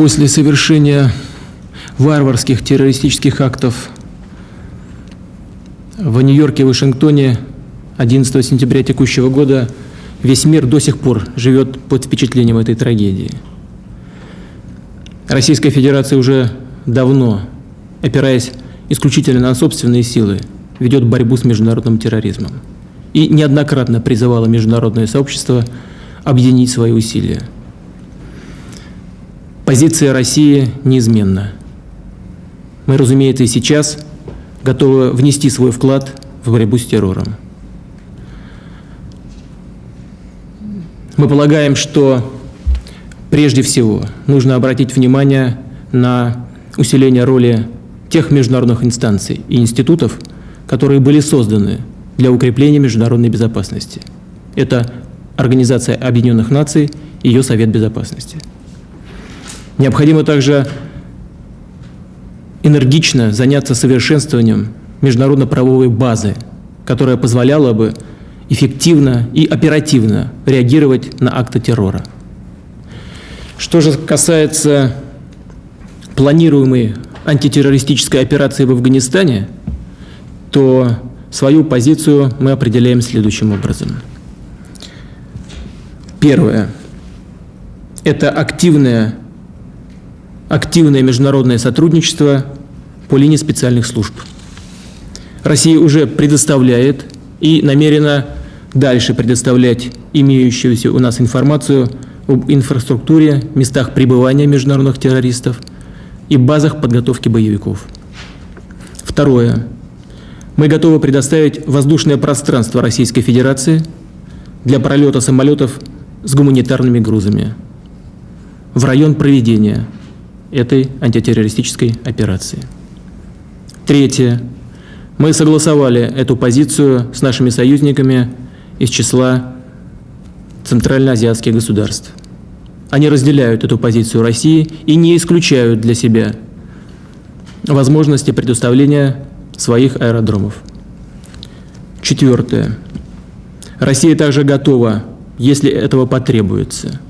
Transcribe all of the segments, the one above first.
после совершения варварских террористических актов в Нью-Йорке и Вашингтоне 11 сентября текущего года весь мир до сих пор живет под впечатлением этой трагедии. Российская Федерация уже давно, опираясь исключительно на собственные силы, ведет борьбу с международным терроризмом и неоднократно призывала международное сообщество объединить свои усилия. Позиция России неизменна. Мы, разумеется, и сейчас готовы внести свой вклад в борьбу с террором. Мы полагаем, что прежде всего нужно обратить внимание на усиление роли тех международных инстанций и институтов, которые были созданы для укрепления международной безопасности. Это Организация Объединенных Наций и ее Совет Безопасности – Необходимо также энергично заняться совершенствованием международно-правовой базы, которая позволяла бы эффективно и оперативно реагировать на акты террора. Что же касается планируемой антитеррористической операции в Афганистане, то свою позицию мы определяем следующим образом. Первое. Это активная активное международное сотрудничество по линии специальных служб. Россия уже предоставляет и намерена дальше предоставлять имеющуюся у нас информацию об инфраструктуре, местах пребывания международных террористов и базах подготовки боевиков. Второе. Мы готовы предоставить воздушное пространство Российской Федерации для пролета самолетов с гуманитарными грузами в район проведения этой антитеррористической операции. Третье. Мы согласовали эту позицию с нашими союзниками из числа центральноазиатских государств. Они разделяют эту позицию России и не исключают для себя возможности предоставления своих аэродромов. Четвертое. Россия также готова, если этого потребуется –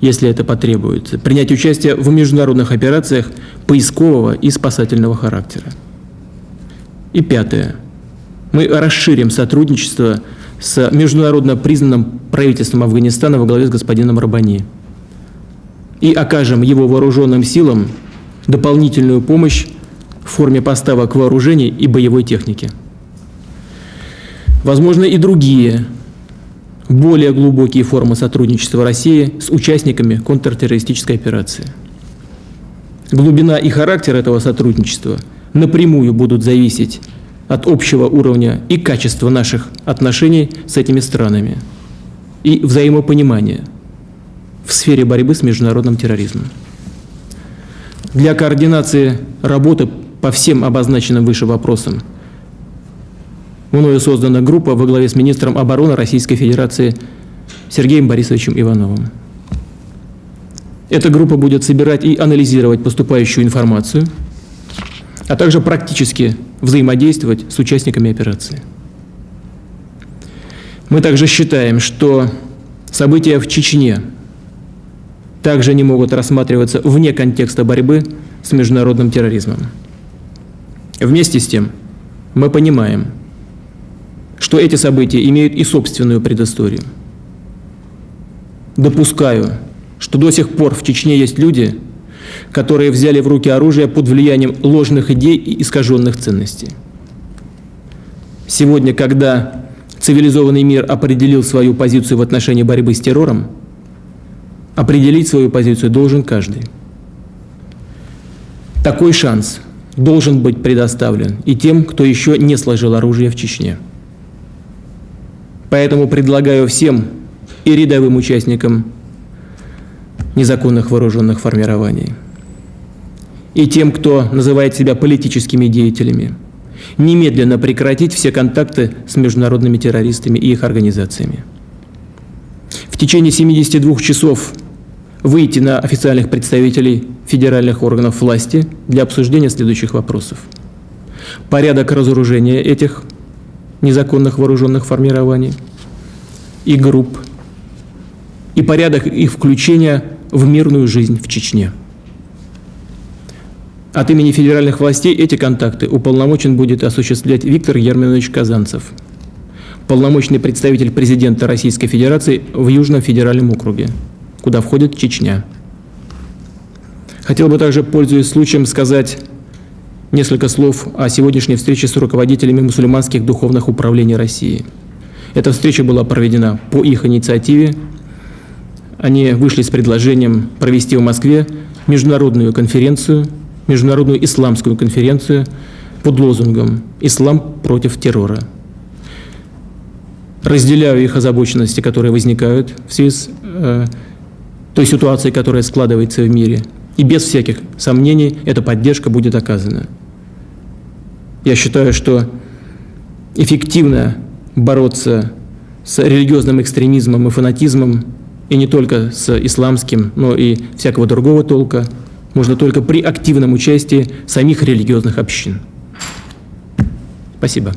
если это потребуется, принять участие в международных операциях поискового и спасательного характера. И пятое. Мы расширим сотрудничество с международно признанным правительством Афганистана во главе с господином Рабани и окажем его вооруженным силам дополнительную помощь в форме поставок вооружений и боевой техники. Возможно, и другие более глубокие формы сотрудничества России с участниками контртеррористической операции. Глубина и характер этого сотрудничества напрямую будут зависеть от общего уровня и качества наших отношений с этими странами и взаимопонимания в сфере борьбы с международным терроризмом. Для координации работы по всем обозначенным выше вопросам – мною создана группа во главе с министром обороны Российской Федерации Сергеем Борисовичем Ивановым. Эта группа будет собирать и анализировать поступающую информацию, а также практически взаимодействовать с участниками операции. Мы также считаем, что события в Чечне также не могут рассматриваться вне контекста борьбы с международным терроризмом. Вместе с тем мы понимаем, что эти события имеют и собственную предысторию. Допускаю, что до сих пор в Чечне есть люди, которые взяли в руки оружие под влиянием ложных идей и искаженных ценностей. Сегодня, когда цивилизованный мир определил свою позицию в отношении борьбы с террором, определить свою позицию должен каждый. Такой шанс должен быть предоставлен и тем, кто еще не сложил оружие в Чечне. Поэтому предлагаю всем и рядовым участникам незаконных вооруженных формирований, и тем, кто называет себя политическими деятелями, немедленно прекратить все контакты с международными террористами и их организациями. В течение 72 часов выйти на официальных представителей федеральных органов власти для обсуждения следующих вопросов. Порядок разоружения этих незаконных вооруженных формирований и групп и порядок их включения в мирную жизнь в Чечне. От имени федеральных властей эти контакты уполномочен будет осуществлять Виктор Ерминович Казанцев, полномочный представитель президента Российской Федерации в Южном федеральном округе, куда входит Чечня. Хотел бы также, пользуясь случаем, сказать несколько слов о сегодняшней встрече с руководителями мусульманских духовных управлений России. Эта встреча была проведена по их инициативе. Они вышли с предложением провести в Москве международную конференцию, международную исламскую конференцию под лозунгом «Ислам против террора». Разделяю их озабоченности, которые возникают в связи с э, той ситуацией, которая складывается в мире. И без всяких сомнений эта поддержка будет оказана. Я считаю, что эффективно бороться с религиозным экстремизмом и фанатизмом, и не только с исламским, но и всякого другого толка, можно только при активном участии самих религиозных общин. Спасибо.